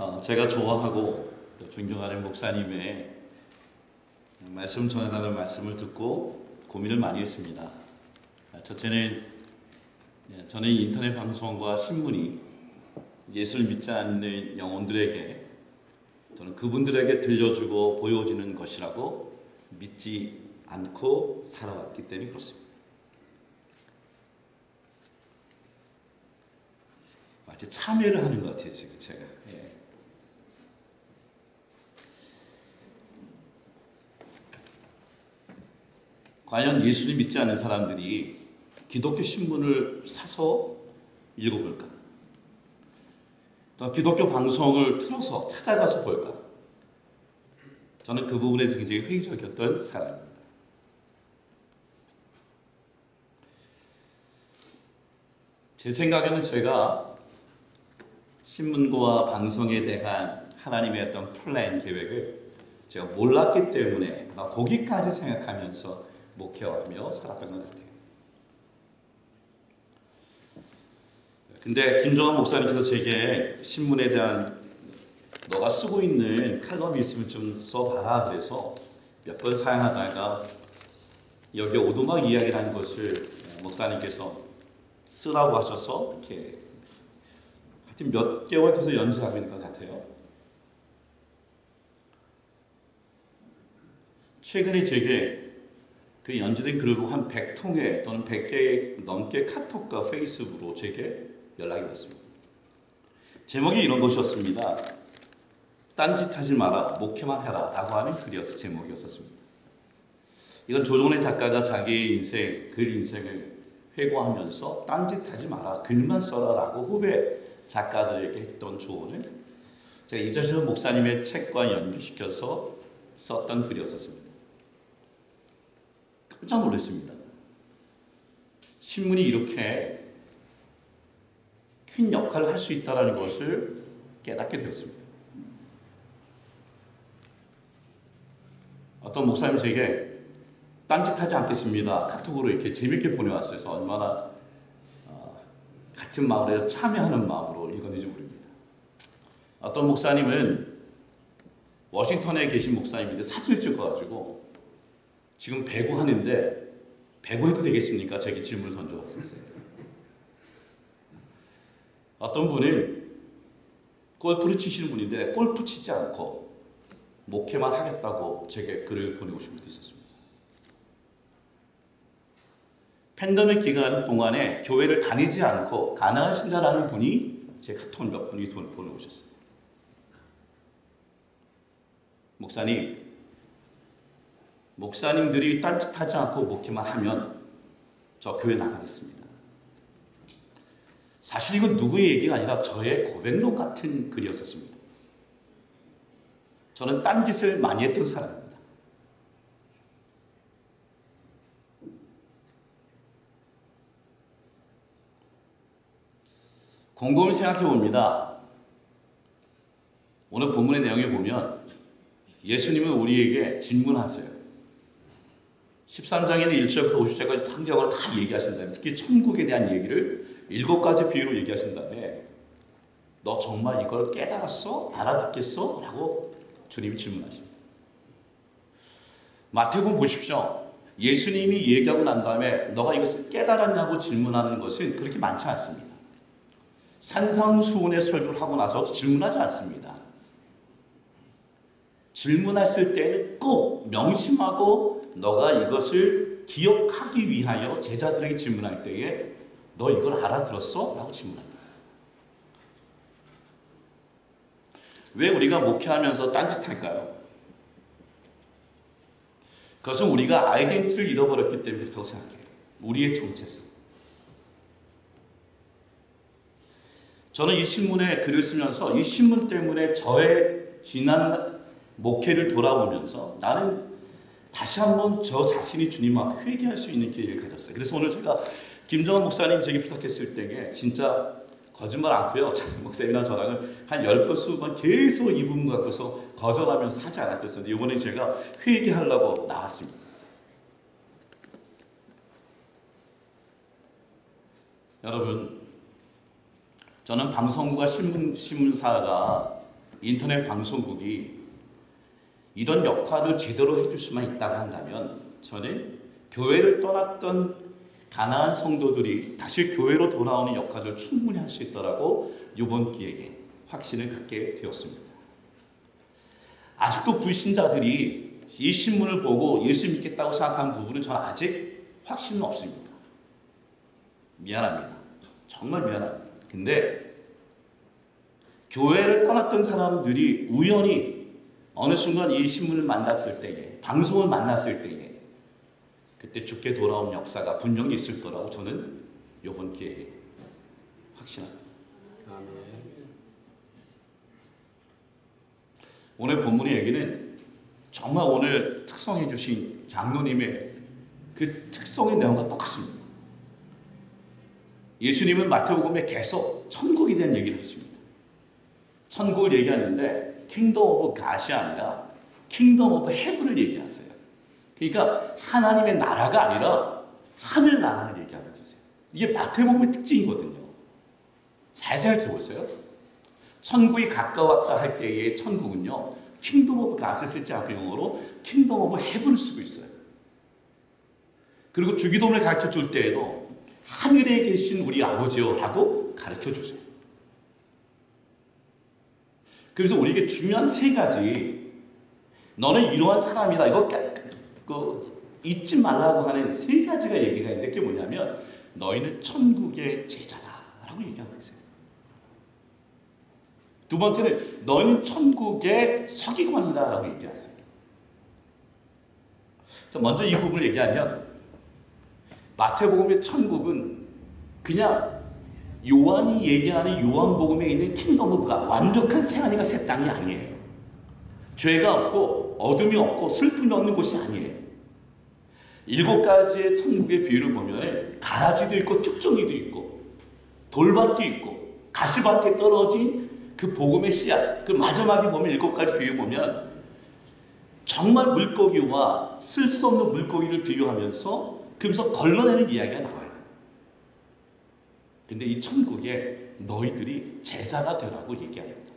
어, 제가 좋아하고 또 존경하는 목사님의 말씀 전하는 말씀을 듣고 고민을 많이 했습니다. 아, 첫째는 예, 저는 인터넷 방송과 신문이 예수를 믿지 않는 영혼들에게 또는 그분들에게 들려주고 보여지는 것이라고 믿지 않고 살아왔기 때문에 그렇습니다. 마치 참여를 하는 것 같아요 지금 제가. 예. 과연 예수를 믿지 않는 사람들이 기독교 신문을 사서 읽어볼까? 또 기독교 방송을 틀어서 찾아가서 볼까? 저는 그 부분에서 굉장히 회의적이었던 사람입니다. 제 생각에는 제가 신문과 방송에 대한 하나님의 어떤 플랜 계획을 제가 몰랐기 때문에 나 거기까지 생각하면서 목회하며 살았던 것 같아요. 근데 김정환 목사님께서 제게 신문에 대한 너가 쓰고 있는 칼럼이 있으면 좀 써봐라 그래서 몇 번 사용하다가 여기 오두막 이야기라는 것을 목사님께서 쓰라고 하셔서 이렇게 하여튼 몇 개월 계속 연습하고 있는 것 같아요. 최근에 제게 그 연주된 글을 한 100통에 또는 100개 넘게 카톡과 페이스북으로 제게 연락이 왔습니다. 제목이 이런 것이었습니다. 딴짓 하지 마라, 목회만 해라 라고 하는 글이었어 제목이었었습니다. 이건 조정래 작가가 자기 인생, 글 인생을 회고하면서 딴짓 하지 마라, 글만 써라 라고 후배 작가들에게 했던 조언을 제가 이재철 목사님의 책과 연결시켜서 썼던 글이었었습니다. 깜짝 놀랐습니다. 신문이 이렇게 큰 역할을 할 수 있다는 것을 깨닫게 되었습니다. 어떤 목사님 제게 딴짓하지 않겠습니다. 카톡으로 이렇게 재밌게 보내왔어요. 얼마나 어, 같은 마을에 참여하는 마음으로 읽었는지 모릅니다. 어떤 목사님은 워싱턴에 계신 목사님인데 사진을 찍어가지고 지금 배구 하는데 배구 해도 되겠습니까? 제게 질문을 던져왔었어요. 어떤 분은 골프를 치시는 분인데 골프 치지 않고 목회만 하겠다고 제게 글을 보내오신 분도 있었습니다. 팬데믹 기간 동안에 교회를 다니지 않고 가난한 신자라는 분이 제 카톡을 몇 분이 보내오셨어요. 목사님, 목사님들이 딴짓하지 않고 목회만 하면 저 교회 나가겠습니다. 사실 이건 누구의 얘기가 아니라 저의 고백록 같은 글이었었습니다. 저는 딴짓을 많이 했던 사람입니다. 곰곰이 생각해 봅니다. 오늘 본문의 내용에 보면 예수님은 우리에게 질문하세요. 13장에는 1절부터 50절까지 상경을 다 얘기하신 다음에 특히 천국에 대한 얘기를 일곱 가지 비유로 얘기하신 다음에 너 정말 이걸 깨달았어? 알아듣겠어? 라고 주님이 질문하십니다. 마태복음 보십시오. 예수님이 얘기하고 난 다음에 너가 이것을 깨달았냐고 질문하는 것은 그렇게 많지 않습니다. 산상수훈의 설교를 하고 나서 질문하지 않습니다. 질문했을 때는 꼭 명심하고 너가 이것을 기억하기 위하여 제자들에게 질문할 때에 너 이걸 알아들었어? 라고 질문합니다. 왜 우리가 목회하면서 딴짓할까요? 그것은 우리가 아이덴티티를 잃어버렸기 때문에 그렇다고 생각해요. 우리의 정체성. 저는 이 신문에 글을 쓰면서 이 신문 때문에 저의 지난 목회를 돌아보면서 나는 다시 한번 저 자신이 주님 앞 회개할 수 있는 기회를 가졌어요. 그래서 오늘 제가 김정은 목사님 제게 부탁했을 때에 진짜 거짓말 않고요. 목사님이랑 저랑은 한 10번, 20번 계속 이 부분 갖고서 거절하면서 하지 않았겠어요. 이번에 제가 회개하려고 나왔습니다. 여러분, 저는 방송국과 신문, 신문사가 인터넷 방송국이 이런 역할을 제대로 해줄 수만 있다고 한다면 저는 교회를 떠났던 가나안 성도들이 다시 교회로 돌아오는 역할을 충분히 할 수 있더라고 이번 기회에 확신을 갖게 되었습니다. 아직도 불신자들이 이 신문을 보고 예수 믿겠다고 생각하는 부분은 저는 아직 확신은 없습니다. 미안합니다. 정말 미안합니다. 근데 교회를 떠났던 사람들이 우연히 어느 순간 이 신문을 만났을 때에 방송을 만났을 때에 그때 죽게 돌아온 역사가 분명히 있을 거라고 저는 이번 기회에 확신합니다. 오늘 본문의 얘기는 정말 오늘 특성해 주신 장로님의 그 특성의 내용과 똑같습니다. 예수님은 마태복음에 계속 천국에 대한 얘기를 하십니다. 천국을 얘기하는데 Kingdom of God이 아니라 Kingdom of Heaven을 얘기하세요. 그러니까 하나님의 나라가 아니라 하늘 나라를 얘기하고 계세요. 이게 마태복음의 특징이거든요. 잘 생각해 보세요. 천국이 가까웠다 할 때의 천국은요. Kingdom of God을 쓰지 않고 영어로 Kingdom of Heaven을 쓰고 있어요. 그리고 주기도문을 가르쳐 줄 때에도 하늘에 계신 우리 아버지요 라고 가르쳐 주세요. 그래서 우리에게 중요한 세 가지 너는 이러한 사람이다. 이거 그 잊지 말라고 하는 세 가지가 얘기가 있는데 그게 뭐냐면 너희는 천국의 제자다 라고 얘기하고 있어요. 두 번째는 너희는 천국의 서기관이다 라고 얘기하세요. 먼저 이 부분을 얘기하면 마태복음의 천국은 그냥 요한이 얘기하는 요한복음에 있는 Kingdom of God가 완벽한 새 하늘과 새 땅이 아니에요. 죄가 없고 어둠이 없고 슬픔이 없는 곳이 아니에요. 일곱 가지의 천국의 비유를 보면 가라지도 있고 쭉정이도 있고 돌밭도 있고 가시밭에 떨어진 그 복음의 씨앗 그 마지막에 보면 일곱 가지 비유 보면 정말 물고기와 쓸 수 없는 물고기를 비유하면서 그러면서 걸러내는 이야기가 나와요. 근데 이 천국에 너희들이 제자가 되라고 얘기합니다.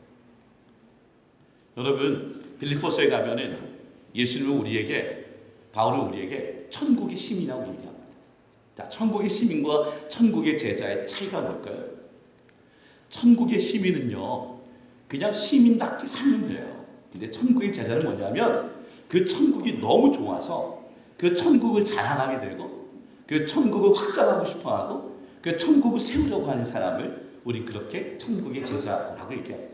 여러분 빌리포스에 가면은 예수님은 우리에게 바울은 우리에게 천국의 시민이라고 얘기합니다. 자, 천국의 시민과 천국의 제자의 차이가 뭘까요? 천국의 시민은요, 그냥 시민답게 살면 돼요. 근데 천국의 제자는 뭐냐면 그 천국이 너무 좋아서 그 천국을 자랑하게 되고 그 천국을 확장하고 싶어 하고 그 천국을 세우려고 하는 사람을 우리 그렇게 천국의 제자라고 얘기합니다.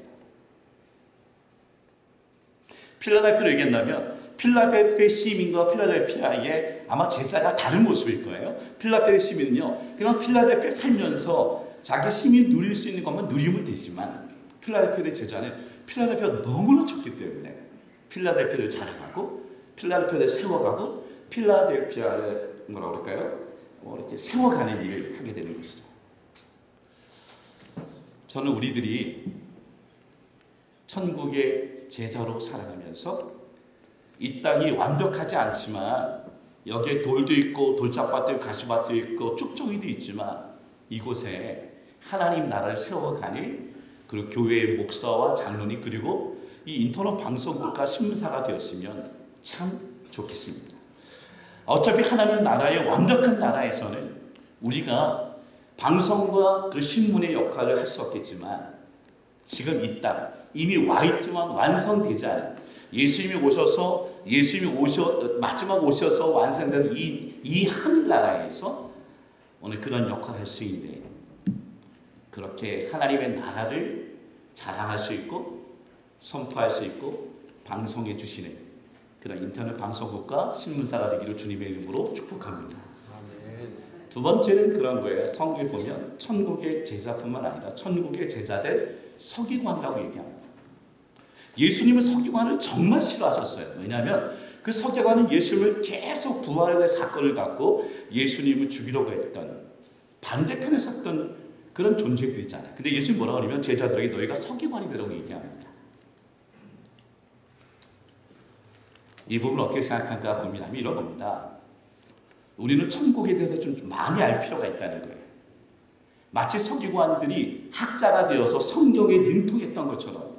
필라델피아로 얘기한다면 필라델피아 시민과 필라델피아의 아마 제자가 다른 모습일 거예요. 필라델피아 시민은요. 그냥 필라델피아 살면서 자기 시민 누릴 수 있는 것만 누리면 되지만 필라델피아의 제자는 필라델피아가 너무나 좋기 때문에 필라델피아를 자랑하고 필라델피아를 세워가고 필라델피아를 뭐라 그럴까요? 뭐 이렇게 세워가는 일을 하게 되는 것이죠. 저는 우리들이 천국의 제자로 살아가면서 이 땅이 완벽하지 않지만 여기에 돌도 있고 돌짝밭도 있고 가시밭도 있고 쭉종이도 있지만 이곳에 하나님 나라를 세워가니 그리고 교회의 목사와 장로님 그리고 이 인터넷 방송국과 신문사가 되었으면 참 좋겠습니다. 어차피 하나님 나라의 완벽한 나라에서는 우리가 방송과 그 신문의 역할을 할 수 없겠지만 지금 이 땅 이미 와 있지만 완성되지 않은 예수님이 오셔서 예수님이 오셔 마지막 오셔서 완성된 이, 이 하늘나라에서 오늘 그런 역할을 할 수 있는데 그렇게 하나님의 나라를 자랑할 수 있고 선포할 수 있고 방송해 주시는 그런 인터넷 방송국과 신문사가 되기를 주님의 이름으로 축복합니다. 두 번째는 그런 거예요. 성경에 보면 천국의 제자뿐만 아니라 천국의 제자들 서기관이라고 얘기합니다. 예수님은 서기관을 정말 싫어하셨어요. 왜냐하면 그 서기관은 예수님을 계속 부활의 사건을 갖고 예수님을 죽이려고 했던 반대편에 섰던 그런 존재들이잖아요. 근데 예수님 뭐라고 하냐면 제자들에게 너희가 서기관이 되라고 얘기합니다. 이 부분 어떻게 생각할까 고민하면 이런 겁니다. 우리는 천국에 대해서 좀 많이 알 필요가 있다는 거예요. 마치 서기관들이 학자가 되어서 성경에 능통했던 것처럼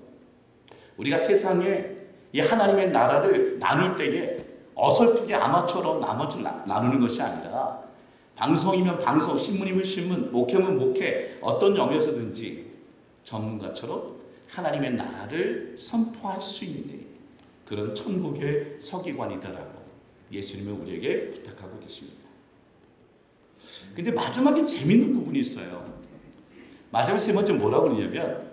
우리가 세상에 이 하나님의 나라를 나눌 때에 어설프게 아마처럼 나머지 나- 나누는 것이 아니라 방송이면 방송, 신문이면 신문, 목회면 목회 어떤 영역에서든지 전문가처럼 하나님의 나라를 선포할 수 있는 그런 천국의 서기관이다라고 예수님은 우리에게 부탁하고 계십니다. 근데 마지막에 재밌는 부분이 있어요. 마지막 세 번째 뭐라고 그러냐면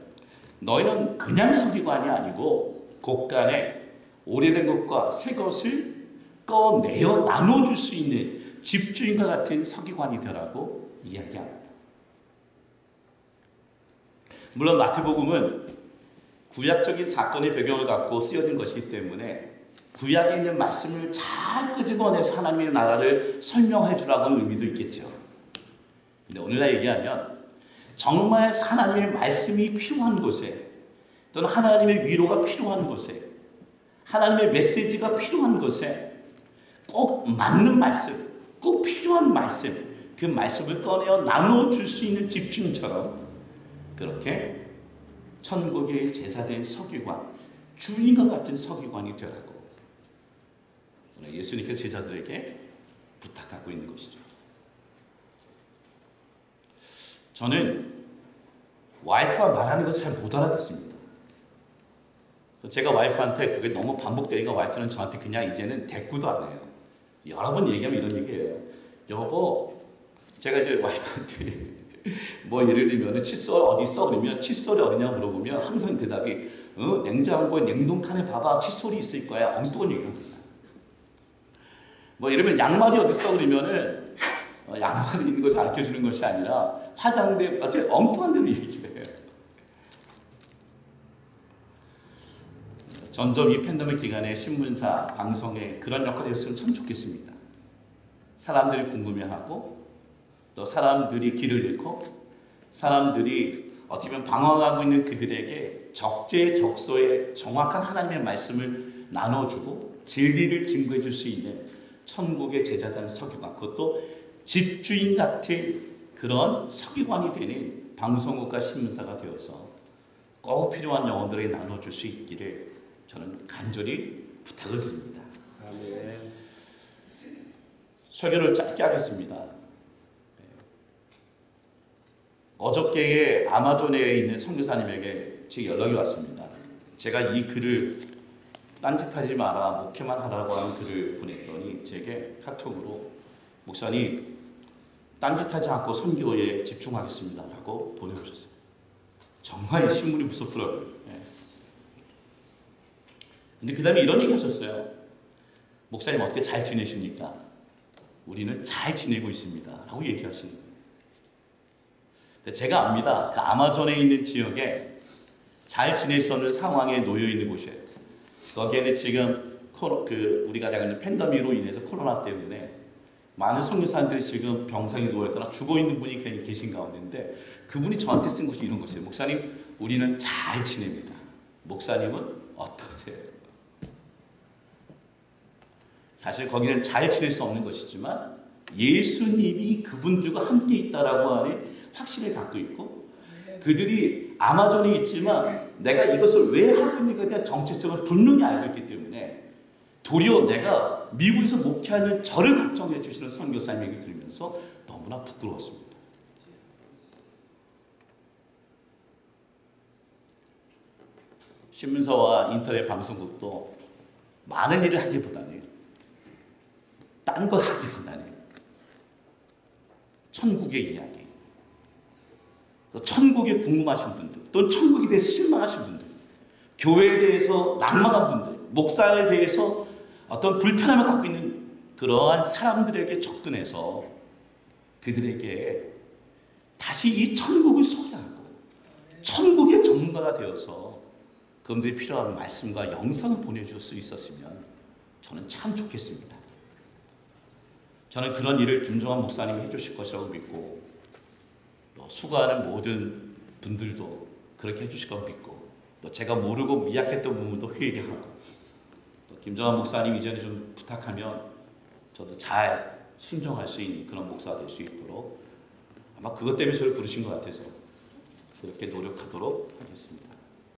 너희는 그냥 서기관이 아니고 곳간에 오래된 것과 새 것을 꺼내어 나눠줄 수 있는 집주인과 같은 서기관이 되라고 이야기합니다. 물론 마태복음은 구약적인 사건의 배경을 갖고 쓰여진 것이기 때문에 구약에 있는 말씀을 잘 끄집어내서 하나님의 나라를 설명해 주라고는 의미도 있겠죠. 근데 오늘날 얘기하면 정말 하나님의 말씀이 필요한 곳에 또는 하나님의 위로가 필요한 곳에 하나님의 메시지가 필요한 곳에 꼭 맞는 말씀, 꼭 필요한 말씀, 그 말씀을 꺼내어 나눠 줄 수 있는 집중처럼 그렇게 천국의 제자된 서기관, 주인과 같은 서기관이 되라고 예수님께서 제자들에게 부탁하고 있는 것이죠. 저는 와이프가 말하는 거잘못 알아듣습니다. 그래서 제가 와이프한테 그게 너무 반복되니까 와이프는 저한테 그냥 이제는 대꾸도 안 해요. 여러 번 얘기하면 이런 얘기예요. 여보, 제가 이제 와이프한테 뭐 예를 들면 칫솔 어디 있어 그러면 칫솔이 어디냐 물어보면 항상 대답이 어, 냉장고에 냉동칸에 봐봐 칫솔이 있을 거야 엉뚱한 얘기를 합니다. 뭐 이러면 양말이 어디 있어 그러면은 어, 양말이 있는 것을 알려 주는 것이 아니라 화장대 어떻게 엉뚱한 대로 얘기를 해요. 점점 이 팬데믹 기간에 신문사, 방송에 그런 역할이 있으면 참 좋겠습니다. 사람들이 궁금해하고 또 사람들이 길을 잃고 사람들이 어떻게 보면 방황하고 있는 그들에게 적재적소에 정확한 하나님의 말씀을 나눠주고 진리를 증거해 줄 수 있는 천국의 제자단 서기관 그것도 집주인 같은 그런 서기관이 되는 방송국과 신문사가 되어서 꼭 필요한 영혼들에게 나눠줄 수 있기를 저는 간절히 부탁을 드립니다. 아멘. 설교를 짧게 하겠습니다. 어저께 아마존에 있는 선교사님에게 제 연락이 왔습니다. 제가 이 글을 딴짓하지 마라, 목회만 하라고 하는 글을 보냈더니 제게 카톡으로 목사님 딴짓하지 않고 선교에 집중하겠습니다 라고 보내오셨어요. 정말 이 신문이 무섭더라고요. 예. 근데 그 다음에 이런 얘기 하셨어요. 목사님 어떻게 잘 지내십니까? 우리는 잘 지내고 있습니다. 라고 얘기하시는 거예요. 제가 압니다. 그 아마존에 있는 지역에 잘 지낼 수 없는 상황에 놓여 있는 곳이에요. 거기에는 지금 코로, 그 우리가 잘 아는 팬데믹으로 인해서 코로나 때문에 많은 성교사님들이 지금 병상에 누워있거나 죽어 있는 분이 계신 가운데인데 그분이 저한테 쓴 것이 이런 것이에요. 목사님, 우리는 잘 지냅니다. 목사님은 어떠세요? 사실 거기는 잘 지낼 수 없는 것이지만 예수님이 그분들과 함께 있다라고 하는 확신을 갖고 있고 그들이 아마존에 있지만 내가 이것을 왜 하고 있는가에 대한 정체성을 분명히 알고 있기 때문에 도리어 내가 미국에서 목회하는 저를 걱정해 주시는 선교사님 얘기 들으면서 너무나 부끄러웠습니다. 신문사와 인터넷 방송국도 많은 일을 하기보다는 딴 거 하기보다는 천국의 이야기, 또 천국에 궁금하신 분들, 또 천국에 대해서 실망하신 분들, 교회에 대해서 낭만한 분들, 목사에 대해서 어떤 불편함을 갖고 있는 그러한 사람들에게 접근해서 그들에게 다시 이 천국을 소개하고 천국의 전문가가 되어서 그분들이 필요한 말씀과 영상을 보내줄 수 있었으면 저는 참 좋겠습니다. 저는 그런 일을 김종환 목사님이 해주실 것이라고 믿고 또 수고하는 모든 분들도 그렇게 해주실 거 믿고 또 제가 모르고 미약했던 부분도 회개하고 또 김정환 목사님 이전에 좀 부탁하면 저도 잘 순종할 수 있는 그런 목사가 될수 있도록 아마 그것 때문에 저를 부르신 것 같아서 그렇게 노력하도록 하겠습니다.